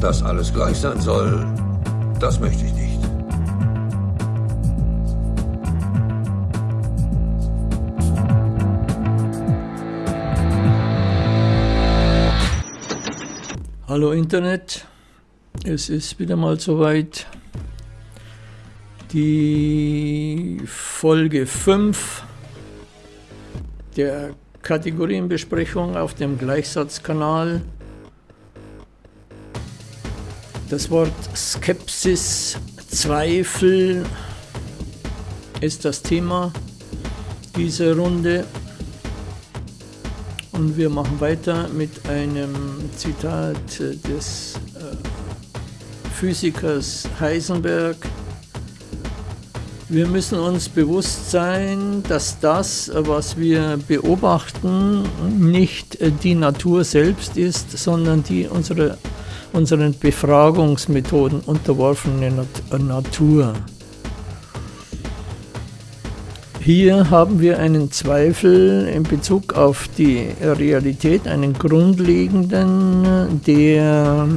Dass alles gleich sein soll, das möchte ich nicht. Hallo Internet, es ist wieder mal soweit. Die Folge 5 der Kategorienbesprechung auf dem Gleichsatzkanal. Das Wort Skepsis, Zweifel ist das Thema dieser Runde. Und wir machen weiter mit einem Zitat des äh, Physikers Heisenberg. Wir müssen uns bewusst sein, dass das, was wir beobachten, nicht die Natur selbst ist, sondern die unsere, unseren Befragungsmethoden unterworfene Natur. Hier haben wir einen Zweifel in Bezug auf die Realität, einen grundlegenden, der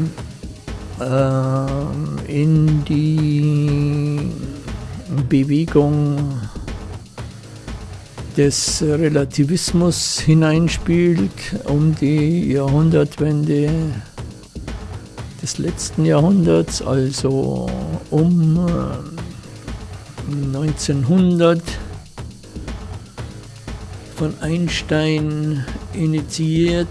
äh, in die Bewegung des Relativismus hineinspielt, um die Jahrhundertwende des letzten Jahrhunderts, also um 1900 von Einstein initiiert,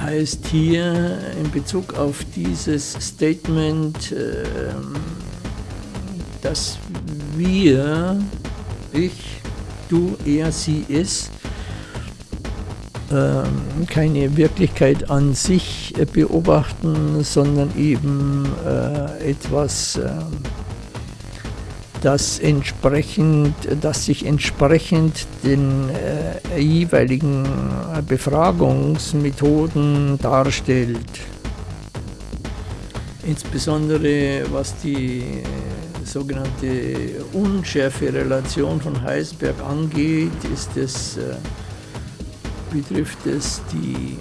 heißt hier in Bezug auf dieses Statement, äh, dass wir, ich, du, er, sie, es, äh, keine Wirklichkeit an sich beobachten, sondern eben äh, etwas ähm, das entsprechend, das sich entsprechend den äh, jeweiligen Befragungsmethoden darstellt. Insbesondere was die äh, sogenannte Unschärfe-Relation von Heisenberg angeht, ist es, äh, betrifft es die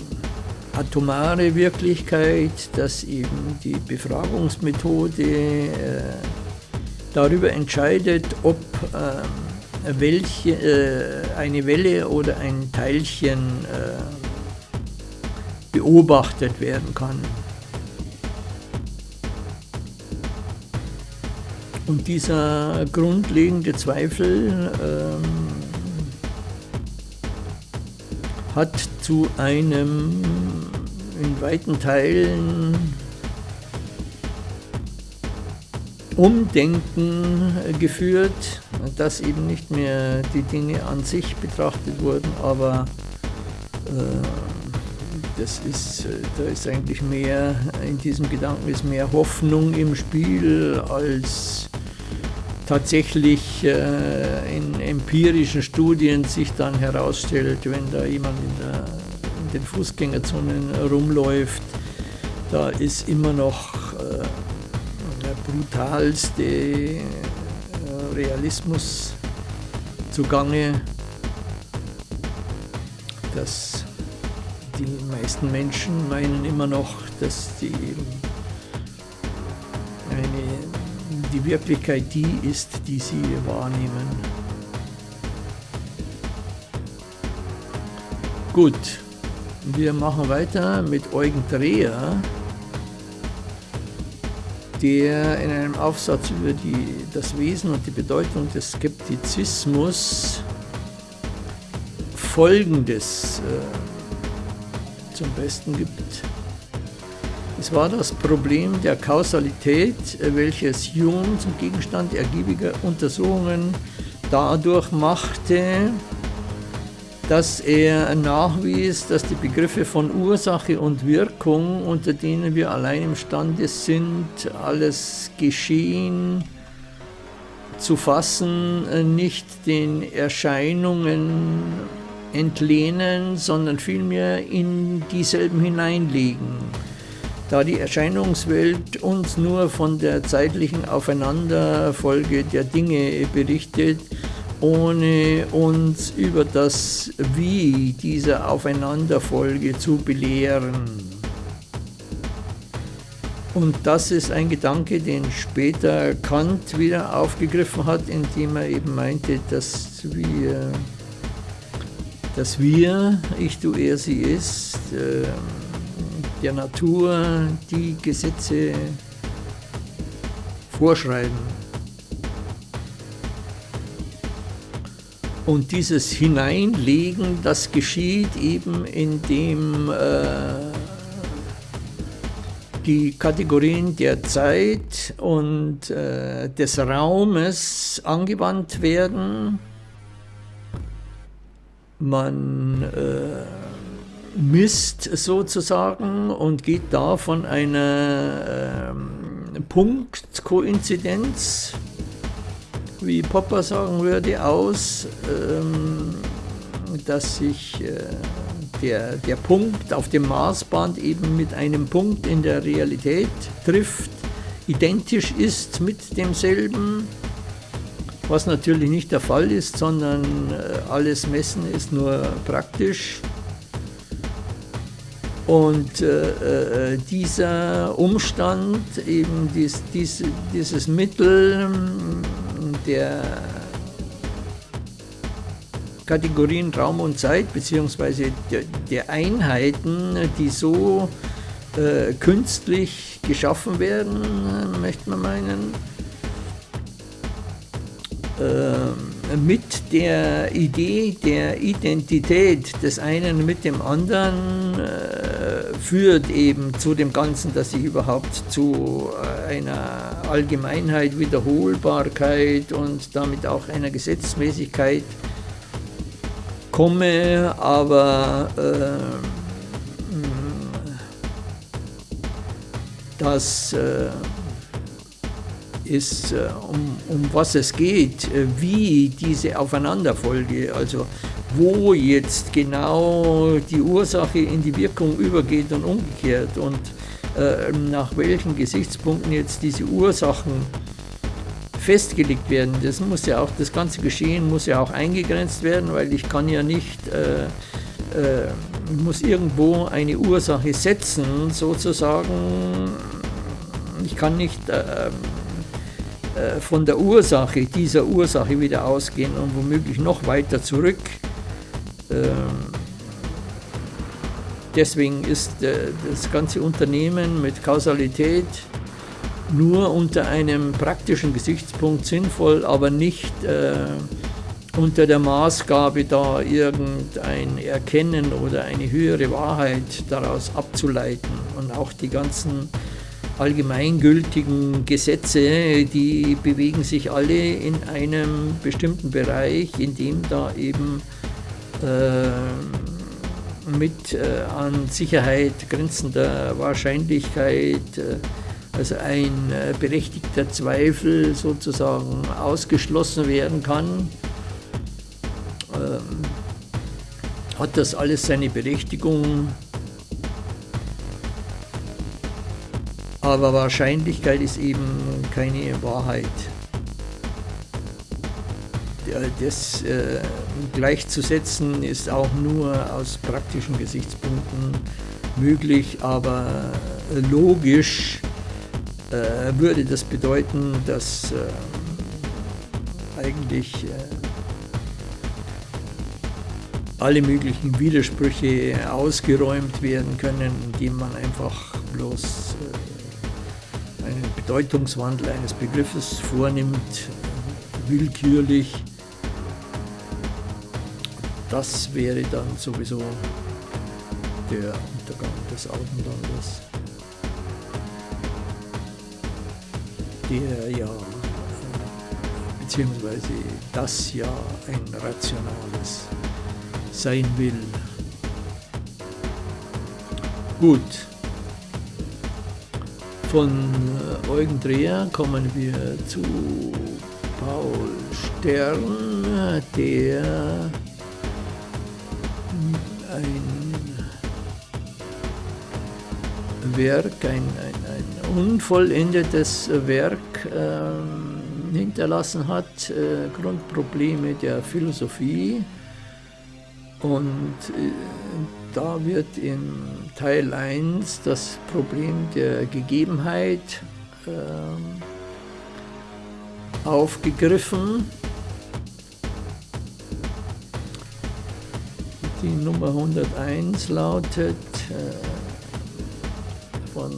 atomare Wirklichkeit, dass eben die Befragungsmethode äh, darüber entscheidet, ob äh, welche, äh, eine Welle oder ein Teilchen äh, beobachtet werden kann. Und dieser grundlegende Zweifel hat zu einem in weiten Teilen Umdenken geführt, dass eben nicht mehr die Dinge an sich betrachtet wurden, aber äh, das ist, da ist eigentlich mehr, in diesem Gedanken ist mehr Hoffnung im Spiel als tatsächlich äh, in empirischen Studien sich dann herausstellt, wenn da jemand in, der, in den Fußgängerzonen rumläuft, da ist immer noch äh, brutalste äh, Realismus zugange, dass die meisten Menschen meinen immer noch, dass die, die Wirklichkeit die ist, die sie wahrnehmen. Gut, wir machen weiter mit Eugen Dreher der in einem Aufsatz über die, das Wesen und die Bedeutung des Skeptizismus Folgendes äh, zum Besten gibt. Es war das Problem der Kausalität, welches Jung zum Gegenstand ergiebiger Untersuchungen dadurch machte, dass er nachwies, dass die Begriffe von Ursache und Wirkung, unter denen wir allein imstande sind, alles Geschehen zu fassen, nicht den Erscheinungen entlehnen, sondern vielmehr in dieselben hineinlegen. Da die Erscheinungswelt uns nur von der zeitlichen Aufeinanderfolge der Dinge berichtet, ohne uns über das Wie dieser Aufeinanderfolge zu belehren. Und das ist ein Gedanke, den später Kant wieder aufgegriffen hat, indem er eben meinte, dass wir, dass wir ich, du, er, sie ist, äh, der Natur die Gesetze vorschreiben. Und dieses Hineinlegen, das geschieht eben, indem äh, die Kategorien der Zeit und äh, des Raumes angewandt werden. Man äh, misst sozusagen und geht da von einer äh, Punktkoinzidenz, wie Popper sagen würde, aus, ähm, dass sich äh, der, der Punkt auf dem Maßband eben mit einem Punkt in der Realität trifft, identisch ist mit demselben, was natürlich nicht der Fall ist, sondern äh, alles Messen ist nur praktisch. Und äh, äh dieser Umstand, eben dies, dies, dieses Mittel der Kategorien Raum und Zeit, beziehungsweise der, der Einheiten, die so äh, künstlich geschaffen werden, möchte man meinen, äh, mit der Idee der Identität des einen mit dem anderen äh, führt eben zu dem Ganzen, dass ich überhaupt zu äh, einer Allgemeinheit, Wiederholbarkeit und damit auch einer Gesetzmäßigkeit komme, aber äh, das äh, ist, äh, um, um was es geht, äh, wie diese Aufeinanderfolge, also wo jetzt genau die Ursache in die Wirkung übergeht und umgekehrt und äh, nach welchen Gesichtspunkten jetzt diese Ursachen festgelegt werden. Das muss ja auch, das ganze Geschehen muss ja auch eingegrenzt werden, weil ich kann ja nicht, äh, äh, muss irgendwo eine Ursache setzen, sozusagen. Ich kann nicht äh, äh, von der Ursache, dieser Ursache wieder ausgehen und womöglich noch weiter zurück. Ähm, deswegen ist äh, das ganze Unternehmen mit Kausalität nur unter einem praktischen Gesichtspunkt sinnvoll, aber nicht äh, unter der Maßgabe da irgendein Erkennen oder eine höhere Wahrheit daraus abzuleiten. Und auch die ganzen allgemeingültigen Gesetze, die bewegen sich alle in einem bestimmten Bereich, in dem da eben äh, mit äh, an Sicherheit grenzender Wahrscheinlichkeit äh, also ein äh, berechtigter Zweifel sozusagen ausgeschlossen werden kann, ähm, hat das alles seine Berechtigung. Aber Wahrscheinlichkeit ist eben keine Wahrheit. Das äh, gleichzusetzen ist auch nur aus praktischen Gesichtspunkten möglich, aber logisch äh, würde das bedeuten, dass äh, eigentlich äh, alle möglichen Widersprüche ausgeräumt werden können, indem man einfach bloß äh, einen Bedeutungswandel eines Begriffes vornimmt, willkürlich. Das wäre dann sowieso der Untergang des Augenlandes. der ja, beziehungsweise das ja ein rationales sein will. Gut, von äh, Eugen Dreher kommen wir zu Paul Stern, der ein Werk, ein, ein unvollendetes Werk äh, hinterlassen hat, äh, Grundprobleme der Philosophie. Und äh, da wird in Teil 1 das Problem der Gegebenheit äh, aufgegriffen. Die Nummer 101 lautet äh, von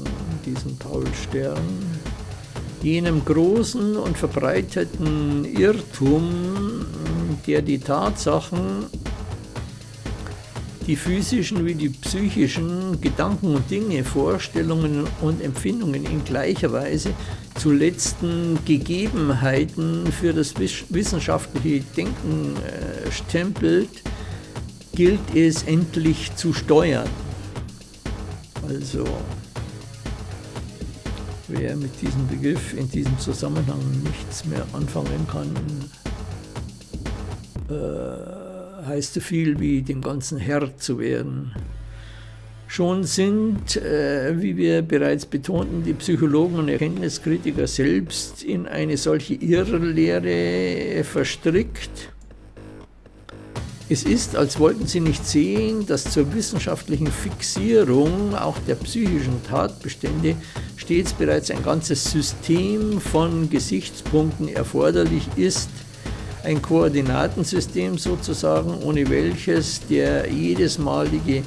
diesem Paul Stern, jenem großen und verbreiteten Irrtum, der die Tatsachen, die physischen wie die psychischen Gedanken und Dinge, Vorstellungen und Empfindungen in gleicher Weise zu letzten Gegebenheiten für das wissenschaftliche Denken äh, stempelt, gilt es endlich zu steuern. Also, wer mit diesem Begriff in diesem Zusammenhang nichts mehr anfangen kann, äh, heißt so viel wie dem ganzen Herr zu werden. Schon sind, äh, wie wir bereits betonten, die Psychologen und Erkenntniskritiker selbst in eine solche Irrlehre verstrickt es ist, als wollten sie nicht sehen, dass zur wissenschaftlichen Fixierung auch der psychischen Tatbestände stets bereits ein ganzes System von Gesichtspunkten erforderlich ist, ein Koordinatensystem sozusagen, ohne welches der jedesmalige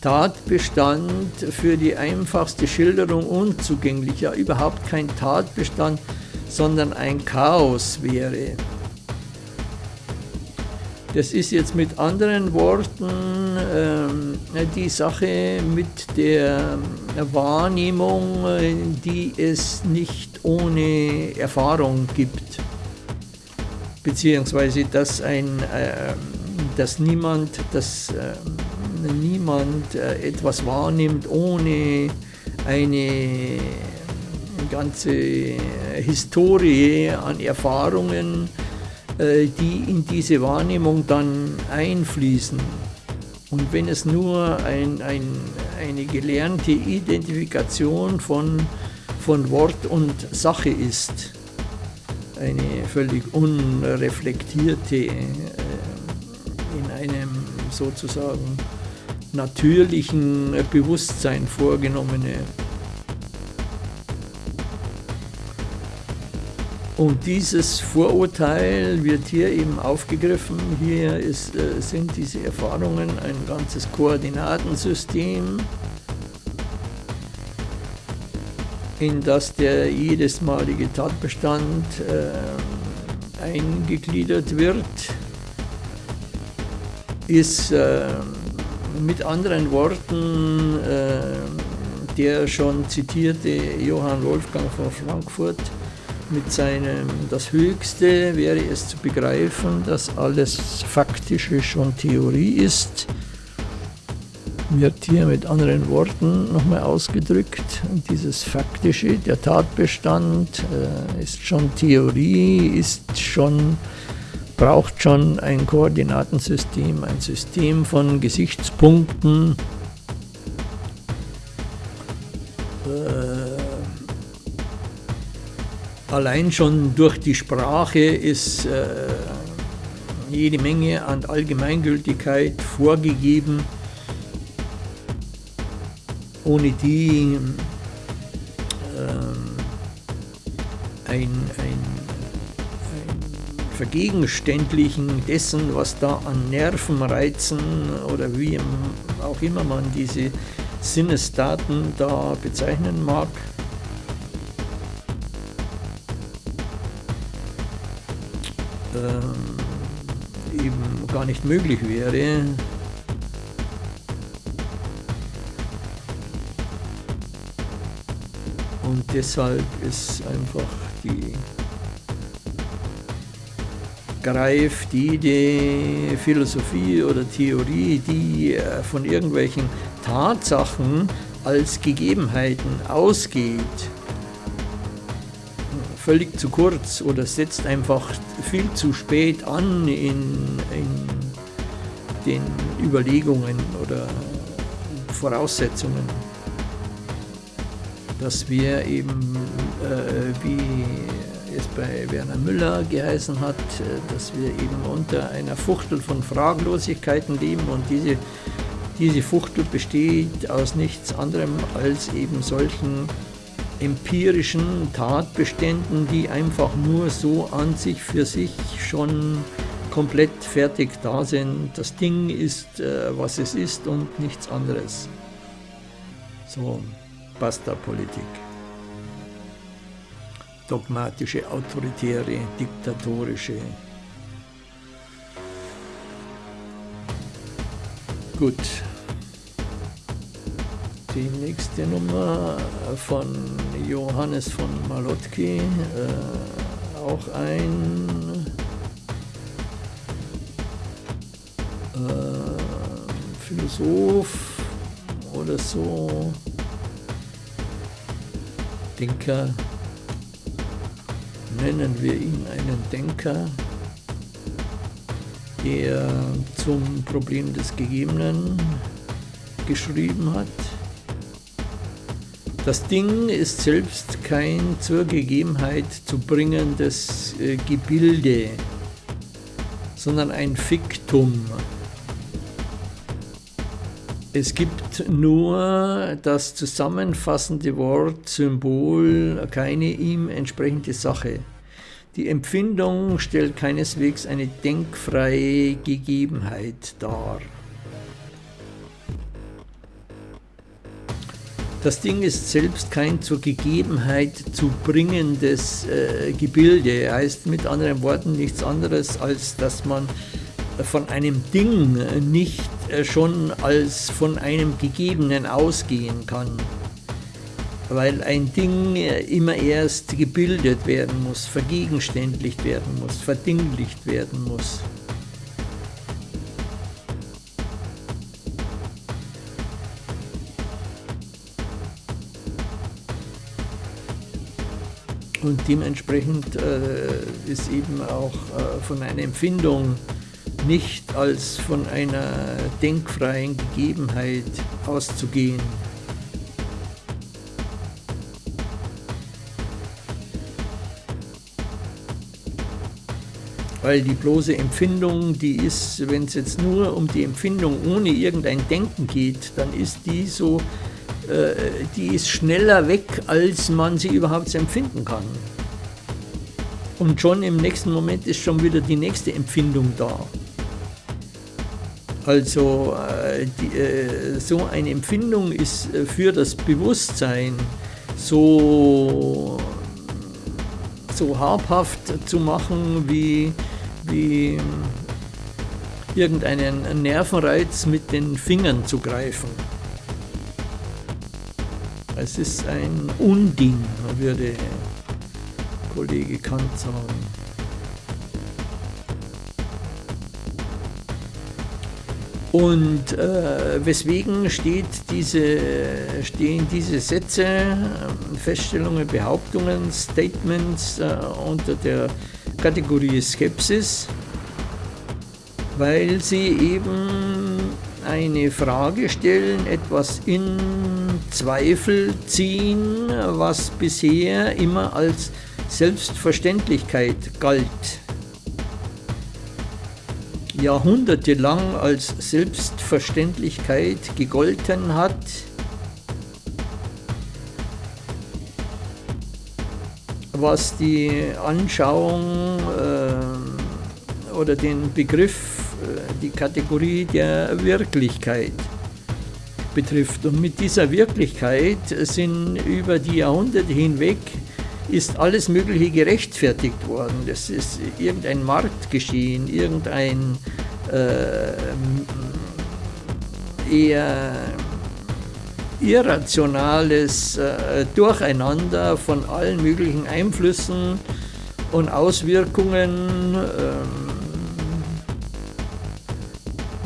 Tatbestand für die einfachste Schilderung unzugänglich, ja überhaupt kein Tatbestand, sondern ein Chaos wäre. Das ist jetzt mit anderen Worten ähm, die Sache mit der Wahrnehmung, die es nicht ohne Erfahrung gibt. Beziehungsweise, dass, ein, äh, dass niemand, dass, äh, niemand etwas wahrnimmt ohne eine ganze Historie an Erfahrungen, die in diese Wahrnehmung dann einfließen. Und wenn es nur ein, ein, eine gelernte Identifikation von, von Wort und Sache ist, eine völlig unreflektierte, äh, in einem sozusagen natürlichen Bewusstsein vorgenommene Und dieses Vorurteil wird hier eben aufgegriffen. Hier ist, äh, sind diese Erfahrungen ein ganzes Koordinatensystem, in das der jedesmalige Tatbestand äh, eingegliedert wird, ist äh, mit anderen Worten äh, der schon zitierte Johann Wolfgang von Frankfurt mit seinem, das Höchste wäre es zu begreifen, dass alles Faktische schon Theorie ist, wird hier mit anderen Worten nochmal ausgedrückt. Dieses Faktische, der Tatbestand äh, ist schon Theorie, ist schon, braucht schon ein Koordinatensystem, ein System von Gesichtspunkten, Allein schon durch die Sprache ist äh, jede Menge an Allgemeingültigkeit vorgegeben, ohne die äh, ein, ein, Vergegenständlichen dessen, was da an Nervenreizen oder wie auch immer man diese Sinnesdaten da bezeichnen mag, äh, eben gar nicht möglich wäre. Und deshalb ist einfach die greift jede Philosophie oder Theorie, die äh, von irgendwelchen Tatsachen als Gegebenheiten ausgeht, völlig zu kurz oder setzt einfach viel zu spät an in, in den Überlegungen oder Voraussetzungen, dass wir eben, äh, wie es bei Werner Müller geheißen hat, äh, dass wir eben unter einer Fuchtel von Fraglosigkeiten leben und diese, diese Fuchtel besteht aus nichts anderem als eben solchen empirischen Tatbeständen, die einfach nur so an sich für sich schon komplett fertig da sind. Das Ding ist, äh, was es ist und nichts anderes. So, basta Politik dogmatische, autoritäre, diktatorische. Gut. Die nächste Nummer von Johannes von Malotki, äh, auch ein äh, Philosoph oder so, Denker, nennen wir ihn einen Denker, der zum Problem des Gegebenen geschrieben hat. Das Ding ist selbst kein zur Gegebenheit zu bringendes äh, Gebilde, sondern ein Fiktum. Es gibt nur das zusammenfassende Wort, Symbol, keine ihm entsprechende Sache. Die Empfindung stellt keineswegs eine denkfreie Gegebenheit dar. Das Ding ist selbst kein zur Gegebenheit zu bringendes äh, Gebilde, heißt mit anderen Worten nichts anderes, als dass man von einem Ding nicht äh, schon als von einem Gegebenen ausgehen kann. Weil ein Ding äh, immer erst gebildet werden muss, vergegenständlicht werden muss, verdinglicht werden muss. Und dementsprechend äh, ist eben auch äh, von einer Empfindung nicht als von einer denkfreien Gegebenheit auszugehen. Weil die bloße Empfindung, die ist, wenn es jetzt nur um die Empfindung ohne irgendein Denken geht, dann ist die so, die ist schneller weg, als man sie überhaupt empfinden kann. Und schon im nächsten Moment ist schon wieder die nächste Empfindung da. Also äh, die, äh, so eine Empfindung ist äh, für das Bewusstsein so, so habhaft zu machen wie, wie irgendeinen Nervenreiz mit den Fingern zu greifen. Es ist ein Unding, würde Kollege Kant sagen. Und äh, weswegen steht diese, stehen diese Sätze, Feststellungen, Behauptungen, Statements äh, unter der Kategorie Skepsis? Weil sie eben eine Frage stellen, etwas in Zweifel ziehen, was bisher immer als Selbstverständlichkeit galt. Jahrhundertelang als Selbstverständlichkeit gegolten hat, was die Anschauung äh, oder den Begriff, äh, die Kategorie der Wirklichkeit betrifft. Und mit dieser Wirklichkeit sind über die Jahrhunderte hinweg ist alles Mögliche gerechtfertigt worden. Das ist irgendein Marktgeschehen, irgendein äh, eher irrationales äh, Durcheinander von allen möglichen Einflüssen und Auswirkungen äh,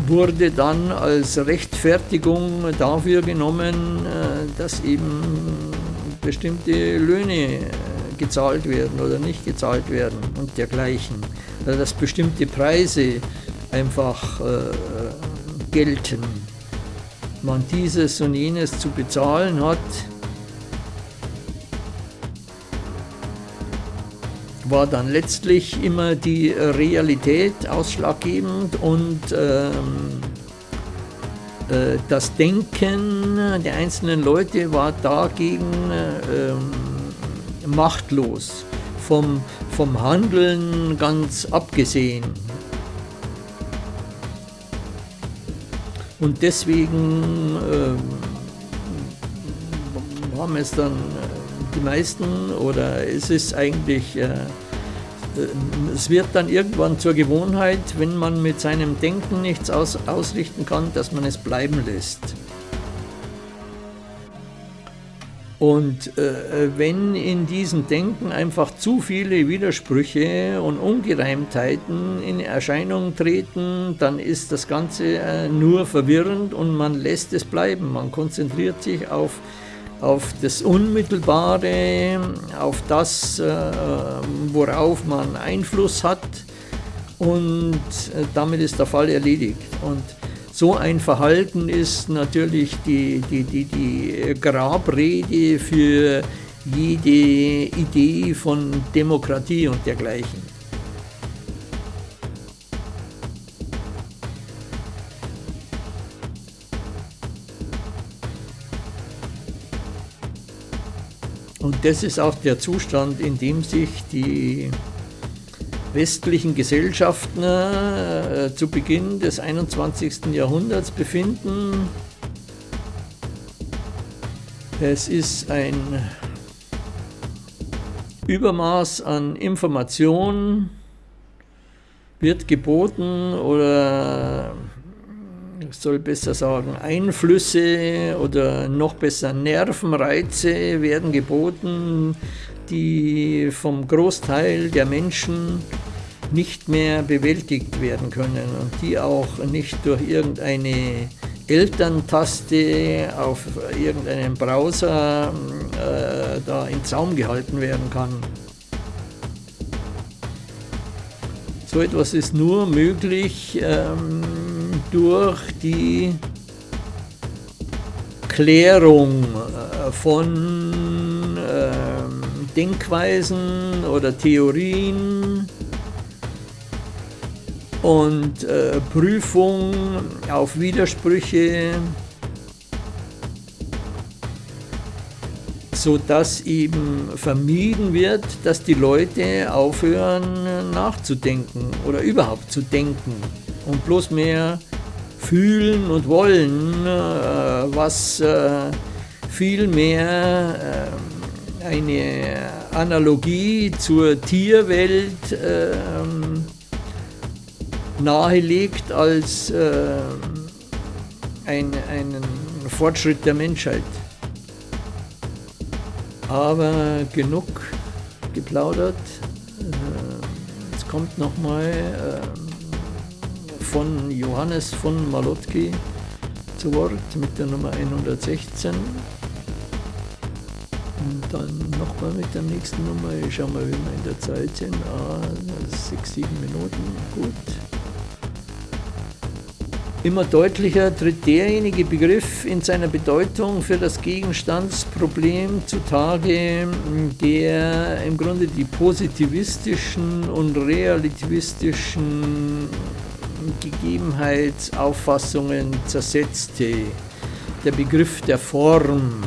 wurde dann als Rechtfertigung dafür genommen, äh, dass eben bestimmte Löhne gezahlt werden oder nicht gezahlt werden und dergleichen. Also dass bestimmte Preise einfach äh, gelten. Man dieses und jenes zu bezahlen hat, war dann letztlich immer die Realität ausschlaggebend und ähm, äh, das Denken der einzelnen Leute war dagegen äh, machtlos, vom, vom Handeln ganz abgesehen. Und deswegen äh, haben es dann äh, die meisten oder es ist eigentlich äh, es wird dann irgendwann zur Gewohnheit, wenn man mit seinem Denken nichts aus, ausrichten kann, dass man es bleiben lässt. Und äh, wenn in diesem Denken einfach zu viele Widersprüche und Ungereimtheiten in Erscheinung treten, dann ist das Ganze äh, nur verwirrend und man lässt es bleiben. Man konzentriert sich auf auf das Unmittelbare, auf das, äh, worauf man Einfluss hat und äh, damit ist der Fall erledigt. Und so ein Verhalten ist natürlich die, die, die, die Grabrede für jede Idee von Demokratie und dergleichen. Das ist auch der Zustand, in dem sich die westlichen Gesellschaften äh, zu Beginn des 21. Jahrhunderts befinden. Es ist ein Übermaß an Information, wird geboten oder soll besser sagen, Einflüsse oder noch besser Nervenreize werden geboten, die vom Großteil der Menschen nicht mehr bewältigt werden können und die auch nicht durch irgendeine Elterntaste auf irgendeinem Browser äh, da in Zaum gehalten werden kann. So etwas ist nur möglich ähm, durch die Klärung äh, von äh, Denkweisen oder Theorien und äh, Prüfung auf Widersprüche, sodass eben vermieden wird, dass die Leute aufhören nachzudenken oder überhaupt zu denken und bloß mehr fühlen und wollen, äh, was äh, vielmehr äh, eine Analogie zur Tierwelt ähm, nahelegt als ein, einen Fortschritt der Menschheit. Aber genug geplaudert. Jetzt kommt nochmal von Johannes von Malotki zu Wort mit der Nummer 116. Und dann nochmal mit der nächsten Nummer. Ich schau mal, wie wir in der Zeit sind. Ah, sechs, sieben Minuten. Gut. Immer deutlicher tritt derjenige Begriff in seiner Bedeutung für das Gegenstandsproblem zutage, der im Grunde die positivistischen und relativistischen Gegebenheitsauffassungen zersetzte. Der Begriff der Form.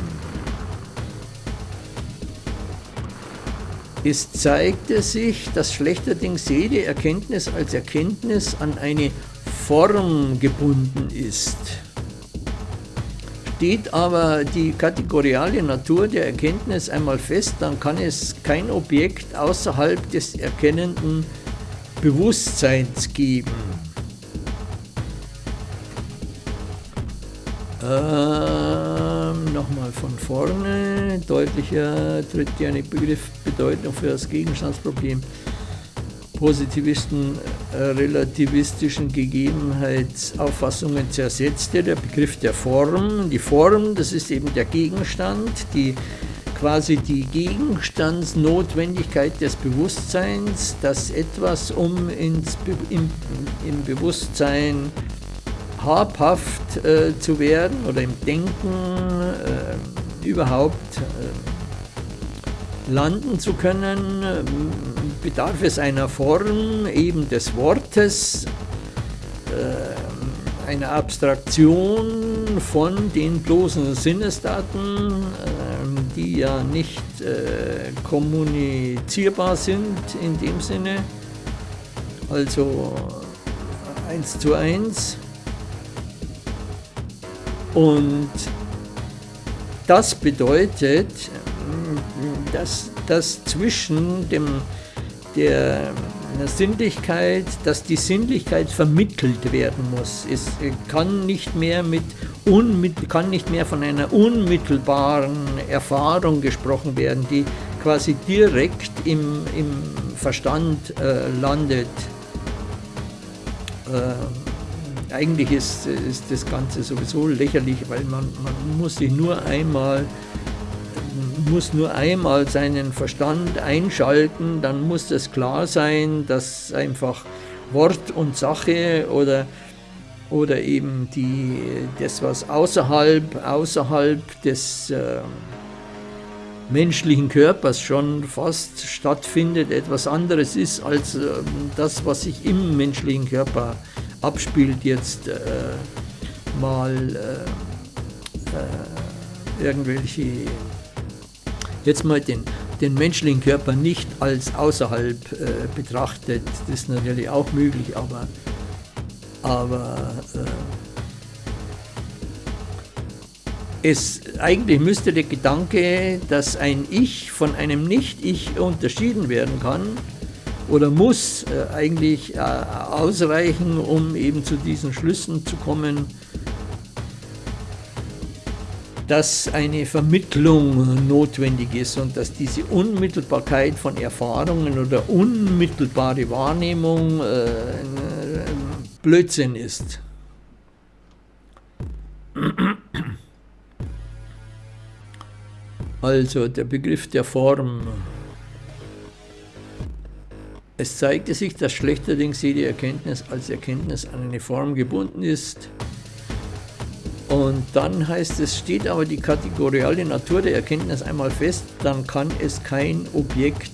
Es zeigte sich, dass schlechterdings jede Erkenntnis als Erkenntnis an eine Form gebunden ist. Steht aber die kategoriale Natur der Erkenntnis einmal fest, dann kann es kein Objekt außerhalb des erkennenden Bewusstseins geben. Ähm, Nochmal von vorne. Deutlicher tritt ja eine Begriffbedeutung für das Gegenstandsproblem. Positivisten äh, relativistischen Gegebenheitsauffassungen zersetzte der Begriff der Form. Die Form, das ist eben der Gegenstand, die quasi die Gegenstandsnotwendigkeit des Bewusstseins, dass etwas, um ins Be im, im Bewusstsein habhaft äh, zu werden oder im Denken äh, überhaupt landen zu können, bedarf es einer Form eben des Wortes, äh, einer Abstraktion von den bloßen Sinnesdaten, äh, die ja nicht äh, kommunizierbar sind in dem Sinne, also eins zu eins. Und das bedeutet, dass, dass zwischen dem, der Sinnlichkeit, dass die Sinnlichkeit vermittelt werden muss. Es kann nicht mehr, mit kann nicht mehr von einer unmittelbaren Erfahrung gesprochen werden, die quasi direkt im, im Verstand äh, landet. Äh, eigentlich ist, ist das Ganze sowieso lächerlich, weil man, man muss sich nur einmal muss nur einmal seinen Verstand einschalten, dann muss es klar sein, dass einfach Wort und Sache oder, oder eben die, das, was außerhalb, außerhalb des äh, menschlichen Körpers schon fast stattfindet, etwas anderes ist als äh, das, was sich im menschlichen Körper abspielt, jetzt äh, mal äh, äh, irgendwelche jetzt mal den, den menschlichen Körper nicht als außerhalb äh, betrachtet, das ist natürlich auch möglich, aber, aber es, eigentlich müsste der Gedanke, dass ein Ich von einem Nicht-Ich unterschieden werden kann oder muss äh, eigentlich äh, ausreichen, um eben zu diesen Schlüssen zu kommen, dass eine Vermittlung notwendig ist und dass diese Unmittelbarkeit von Erfahrungen oder unmittelbare Wahrnehmung äh, Blödsinn ist. Also der Begriff der Form. Es zeigte sich, dass schlechterdings jede Erkenntnis als Erkenntnis an eine Form gebunden ist, und dann heißt es, steht aber die kategoriale Natur der Erkenntnis einmal fest, dann kann es kein Objekt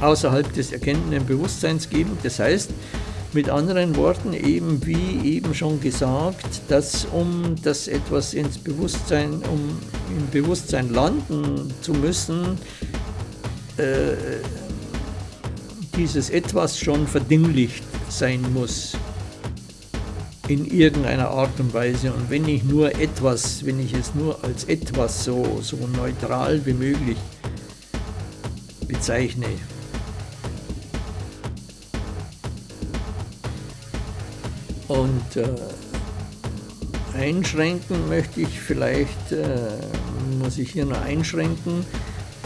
außerhalb des erkennenden Bewusstseins geben. Das heißt, mit anderen Worten, eben wie eben schon gesagt, dass um das etwas ins Bewusstsein, um im Bewusstsein landen zu müssen, äh, dieses etwas schon verdinglicht sein muss in irgendeiner Art und Weise. Und wenn ich nur etwas, wenn ich es nur als etwas so, so neutral wie möglich bezeichne, und äh, einschränken möchte ich vielleicht, äh, muss ich hier noch einschränken,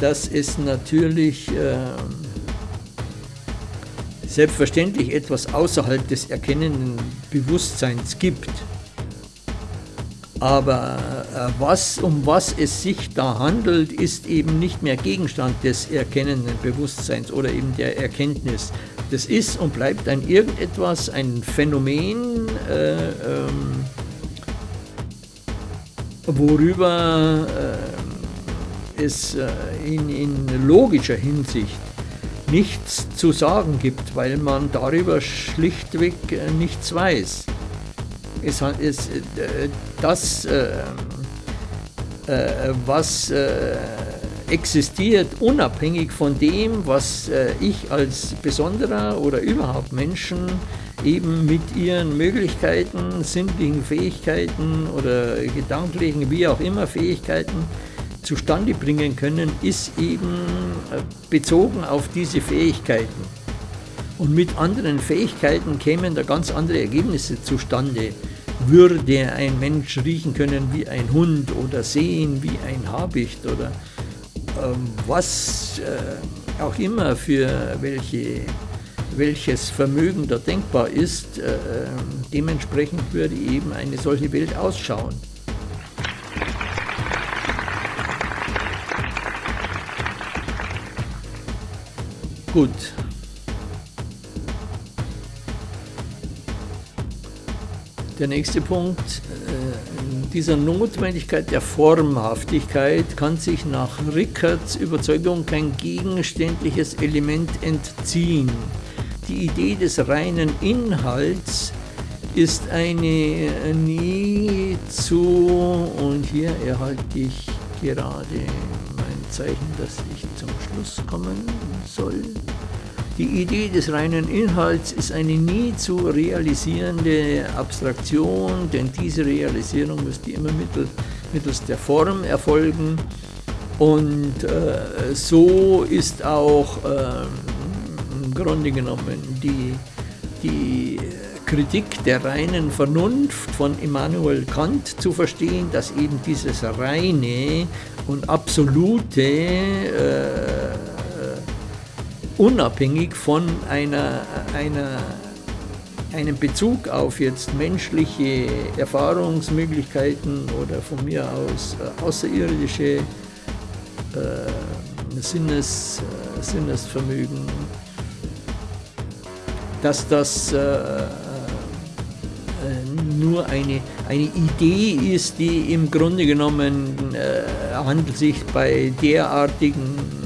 dass es natürlich äh, selbstverständlich etwas außerhalb des erkennenden Bewusstseins gibt. Aber äh, was, um was es sich da handelt, ist eben nicht mehr Gegenstand des erkennenden Bewusstseins oder eben der Erkenntnis. Das ist und bleibt ein irgendetwas, ein Phänomen, äh, ähm, worüber äh, es äh, in, in logischer Hinsicht nichts zu sagen gibt, weil man darüber schlichtweg äh, nichts weiß. Es, es, äh, das, äh, was existiert, unabhängig von dem, was ich als Besonderer oder überhaupt Menschen eben mit ihren Möglichkeiten, sinnlichen Fähigkeiten oder gedanklichen, wie auch immer Fähigkeiten zustande bringen können, ist eben äh, bezogen auf diese Fähigkeiten. Und mit anderen Fähigkeiten kämen da ganz andere Ergebnisse zustande. Würde ein Mensch riechen können wie ein Hund oder sehen wie ein Habicht oder was äh, auch immer für welche, welches Vermögen da denkbar ist, äh, dementsprechend würde eben eine solche Welt ausschauen. Gut. Der nächste Punkt, äh, dieser Notwendigkeit der Formhaftigkeit kann sich nach Rickards Überzeugung kein gegenständliches Element entziehen. Die Idee des reinen Inhalts ist eine nie zu, und hier erhalte ich gerade mein Zeichen, dass ich zum Schluss kommen soll. Die Idee des reinen Inhalts ist eine nie zu realisierende Abstraktion, denn diese Realisierung müsste immer mittels der Form erfolgen. Und äh, so ist auch äh, im Grunde genommen die, die Kritik der reinen Vernunft von Immanuel Kant zu verstehen, dass eben dieses reine und absolute äh, unabhängig von einer, einer, einem Bezug auf jetzt menschliche Erfahrungsmöglichkeiten oder von mir aus äh, außerirdische äh, Sinnes, äh, Sinnesvermögen, dass das äh, äh, nur eine, eine Idee ist, die im Grunde genommen äh, handelt sich bei derartigen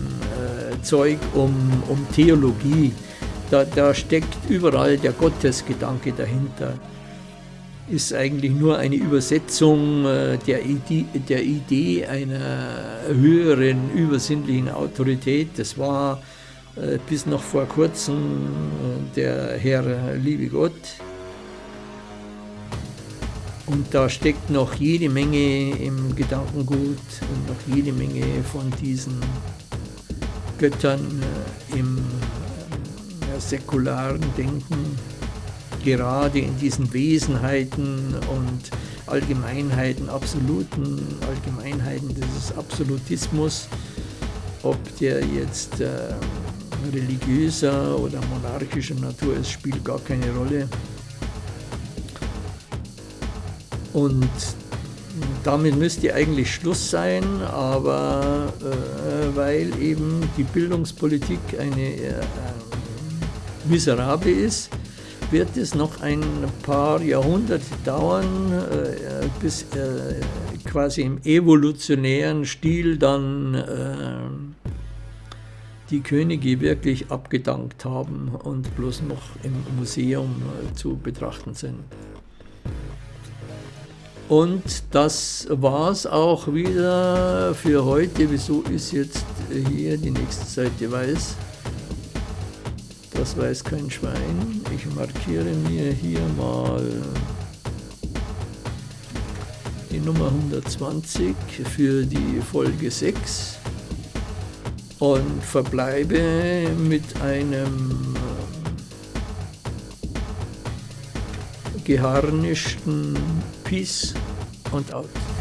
Zeug um, um Theologie. Da, da steckt überall der Gottesgedanke dahinter. Ist eigentlich nur eine Übersetzung äh, der Idee, der Idee einer höheren übersinnlichen Autorität. Das war äh, bis noch vor kurzem äh, der Herr liebe Gott. Und da steckt noch jede Menge im Gedankengut und noch jede Menge von diesen Göttern äh, im äh, säkularen Denken, gerade in diesen Wesenheiten und Allgemeinheiten, absoluten Allgemeinheiten dieses Absolutismus, ob der jetzt äh, religiöser oder monarchischer Natur ist, spielt gar keine Rolle. Und damit müsste eigentlich Schluss sein, aber äh, weil eben die Bildungspolitik eine äh, miserable ist, wird es noch ein paar Jahrhunderte dauern, äh, bis äh, quasi im evolutionären Stil dann äh, die Könige wirklich abgedankt haben und bloß noch im Museum äh, zu betrachten sind. Und das war es auch wieder für heute. Wieso ist jetzt hier die nächste Seite weiß? Das weiß kein Schwein. Ich markiere mir hier mal die Nummer 120 für die Folge 6 und verbleibe mit einem geharnischten Peace und out.